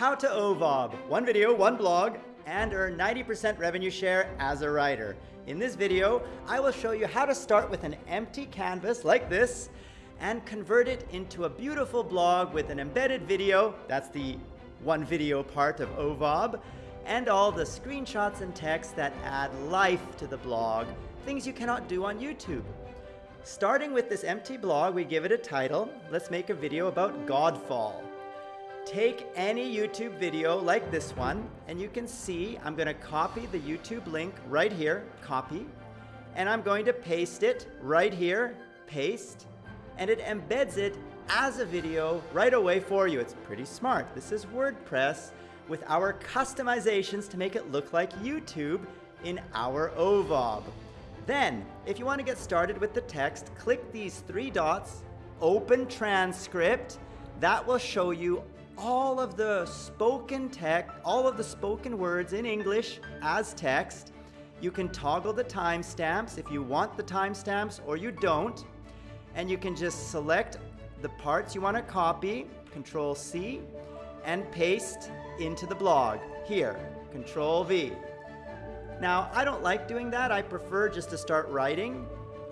How to OVOB, one video, one blog, and earn 90% revenue share as a writer. In this video, I will show you how to start with an empty canvas like this and convert it into a beautiful blog with an embedded video, that's the one video part of OVOB, and all the screenshots and text that add life to the blog, things you cannot do on YouTube. Starting with this empty blog, we give it a title. Let's make a video about Godfall. Take any YouTube video like this one, and you can see I'm going to copy the YouTube link right here, copy, and I'm going to paste it right here, paste, and it embeds it as a video right away for you. It's pretty smart. This is WordPress with our customizations to make it look like YouTube in our OVOB. Then, if you want to get started with the text, click these three dots, open transcript. That will show you all of the spoken text, all of the spoken words in English as text. You can toggle the timestamps if you want the timestamps or you don't. And you can just select the parts you want to copy, Control C, and paste into the blog. Here, Control V. Now, I don't like doing that. I prefer just to start writing,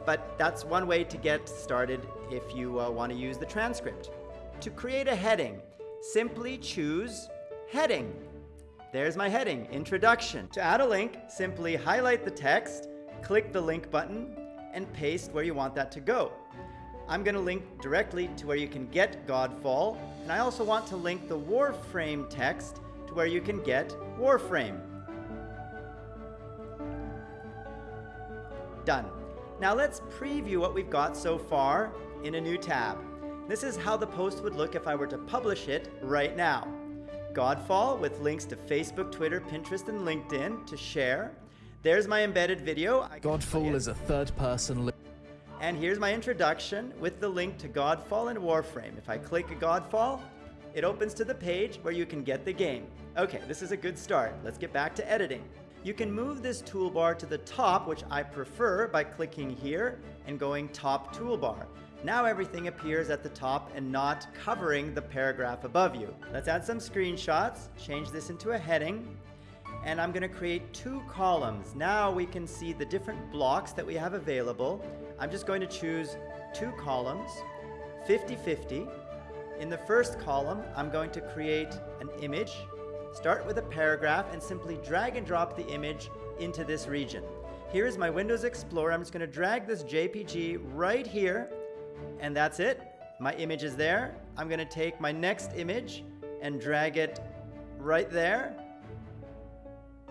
but that's one way to get started if you uh, want to use the transcript. To create a heading, simply choose Heading. There's my heading, Introduction. To add a link, simply highlight the text, click the link button, and paste where you want that to go. I'm going to link directly to where you can get Godfall, and I also want to link the Warframe text to where you can get Warframe. Done. Now let's preview what we've got so far in a new tab. This is how the post would look if I were to publish it right now. Godfall with links to Facebook, Twitter, Pinterest, and LinkedIn to share. There's my embedded video. Godfall is a third person. And here's my introduction with the link to Godfall and Warframe. If I click Godfall, it opens to the page where you can get the game. Okay, this is a good start. Let's get back to editing. You can move this toolbar to the top, which I prefer, by clicking here and going Top Toolbar. Now everything appears at the top and not covering the paragraph above you. Let's add some screenshots, change this into a heading, and I'm gonna create two columns. Now we can see the different blocks that we have available. I'm just going to choose two columns, 50-50. In the first column, I'm going to create an image, start with a paragraph, and simply drag and drop the image into this region. Here is my Windows Explorer. I'm just gonna drag this JPG right here and that's it. My image is there. I'm gonna take my next image and drag it right there.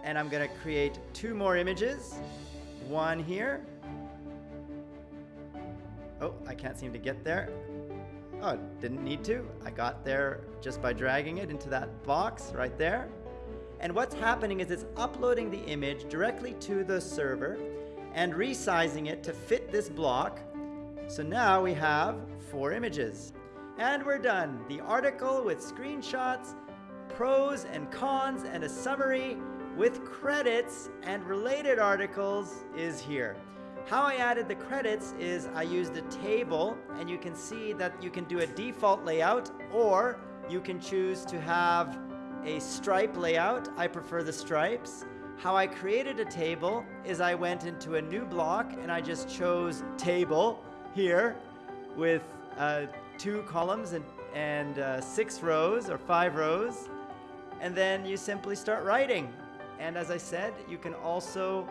And I'm gonna create two more images. One here. Oh, I can't seem to get there. Oh, didn't need to. I got there just by dragging it into that box right there. And what's happening is it's uploading the image directly to the server and resizing it to fit this block so now we have four images. And we're done. The article with screenshots, pros and cons, and a summary with credits and related articles is here. How I added the credits is I used a table and you can see that you can do a default layout or you can choose to have a stripe layout. I prefer the stripes. How I created a table is I went into a new block and I just chose table here with uh, two columns and, and uh, six rows or five rows. And then you simply start writing. And as I said, you can also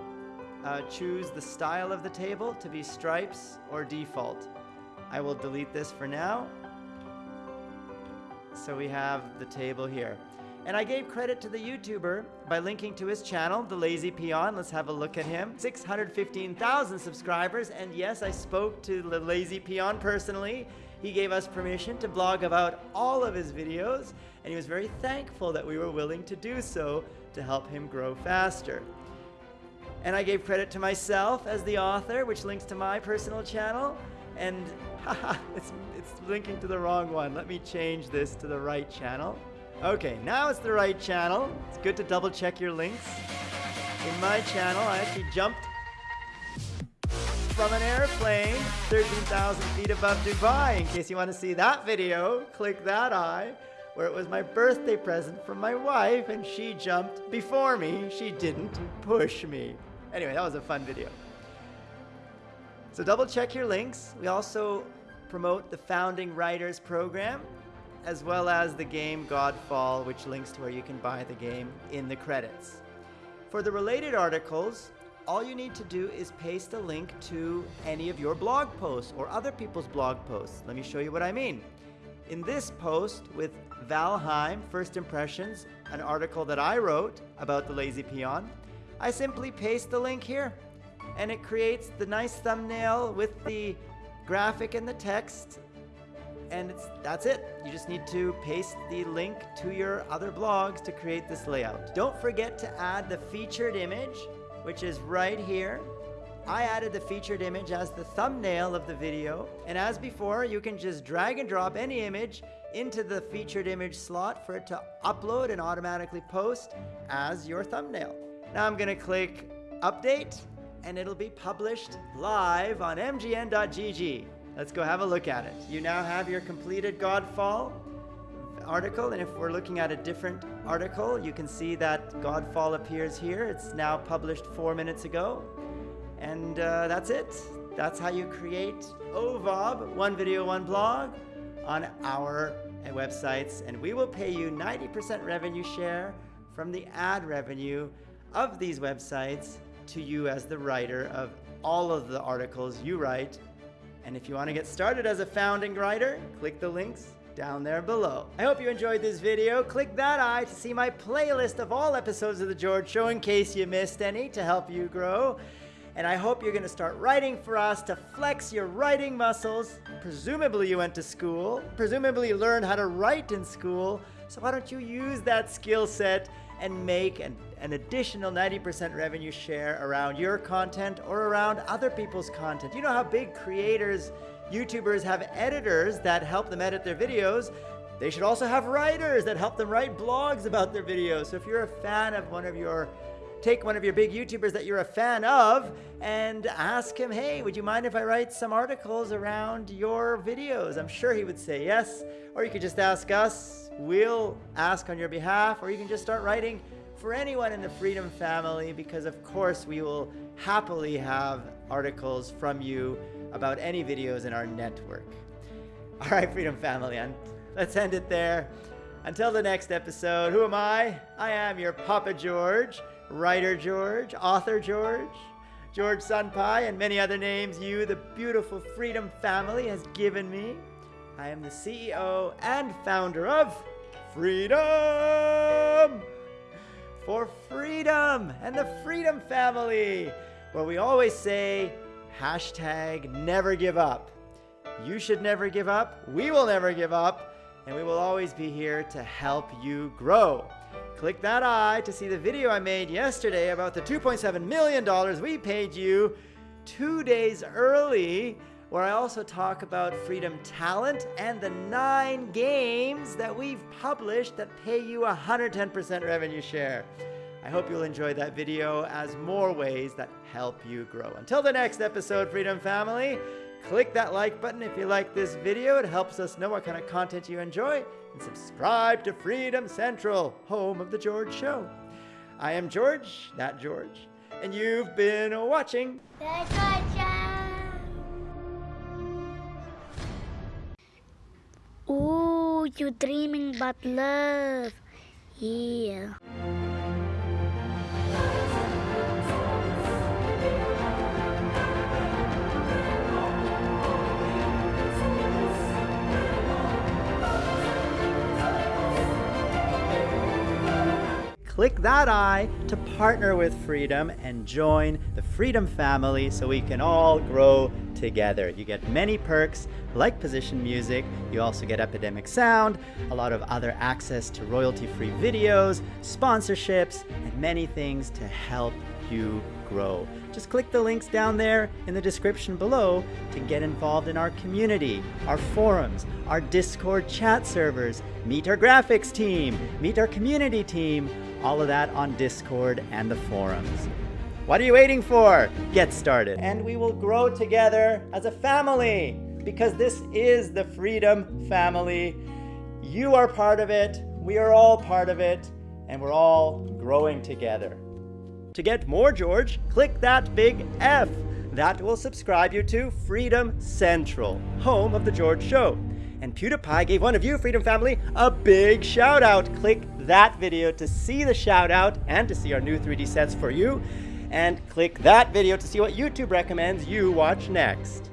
uh, choose the style of the table to be stripes or default. I will delete this for now. So we have the table here. And I gave credit to the YouTuber by linking to his channel, The Lazy Peon. Let's have a look at him. 615,000 subscribers. And yes, I spoke to The Lazy Peon personally. He gave us permission to blog about all of his videos. And he was very thankful that we were willing to do so to help him grow faster. And I gave credit to myself as the author, which links to my personal channel. And haha, it's, it's linking to the wrong one. Let me change this to the right channel. Okay, now it's the right channel. It's good to double check your links. In my channel, I actually jumped from an airplane 13,000 feet above Dubai. In case you want to see that video, click that eye. where it was my birthday present from my wife and she jumped before me. She didn't push me. Anyway, that was a fun video. So double check your links. We also promote the Founding Writers program as well as the game Godfall, which links to where you can buy the game in the credits. For the related articles, all you need to do is paste a link to any of your blog posts or other people's blog posts. Let me show you what I mean. In this post with Valheim First Impressions, an article that I wrote about the Lazy Peon, I simply paste the link here and it creates the nice thumbnail with the graphic and the text and it's that's it. You just need to paste the link to your other blogs to create this layout. Don't forget to add the featured image, which is right here. I added the featured image as the thumbnail of the video, and as before, you can just drag and drop any image into the featured image slot for it to upload and automatically post as your thumbnail. Now I'm gonna click update, and it'll be published live on mgn.gg. Let's go have a look at it. You now have your completed Godfall article, and if we're looking at a different article, you can see that Godfall appears here. It's now published four minutes ago. And uh, that's it. That's how you create OVOB, one video, one blog, on our websites. And we will pay you 90% revenue share from the ad revenue of these websites to you as the writer of all of the articles you write and if you want to get started as a founding writer, click the links down there below. I hope you enjoyed this video. Click that eye to see my playlist of all episodes of The George Show in case you missed any to help you grow. And I hope you're going to start writing for us to flex your writing muscles. Presumably you went to school. Presumably you learned how to write in school. So why don't you use that skill set and make an, an additional 90% revenue share around your content or around other people's content. You know how big creators, YouTubers have editors that help them edit their videos. They should also have writers that help them write blogs about their videos. So if you're a fan of one of your take one of your big YouTubers that you're a fan of and ask him, hey, would you mind if I write some articles around your videos? I'm sure he would say yes. Or you could just ask us, we'll ask on your behalf, or you can just start writing for anyone in the Freedom family because of course we will happily have articles from you about any videos in our network. All right, Freedom family, and let's end it there. Until the next episode, who am I? I am your Papa George writer George, author George, George Senpai, and many other names you, the beautiful Freedom family, has given me. I am the CEO and founder of Freedom for Freedom and the Freedom Family, where we always say hashtag never give up. You should never give up. We will never give up. And we will always be here to help you grow. Click that eye to see the video I made yesterday about the $2.7 million we paid you two days early, where I also talk about Freedom Talent and the nine games that we've published that pay you 110% revenue share. I hope you'll enjoy that video as more ways that help you grow. Until the next episode, Freedom Family, click that like button if you like this video. It helps us know what kind of content you enjoy and subscribe to Freedom Central, home of The George Show. I am George, not George, and you've been watching The George you dreaming but love. Yeah. Click that eye to partner with Freedom and join the Freedom family so we can all grow together. You get many perks like position music, you also get Epidemic Sound, a lot of other access to royalty-free videos, sponsorships, and many things to help you grow. Just click the links down there in the description below to get involved in our community, our forums, our Discord chat servers, meet our graphics team, meet our community team, all of that on Discord and the forums. What are you waiting for? Get started. And we will grow together as a family because this is the Freedom Family. You are part of it, we are all part of it, and we're all growing together. To get more George, click that big F. That will subscribe you to Freedom Central, home of The George Show. And PewDiePie gave one of you, Freedom Family, a big shout out. Click that video to see the shout out and to see our new 3D sets for you. And click that video to see what YouTube recommends you watch next.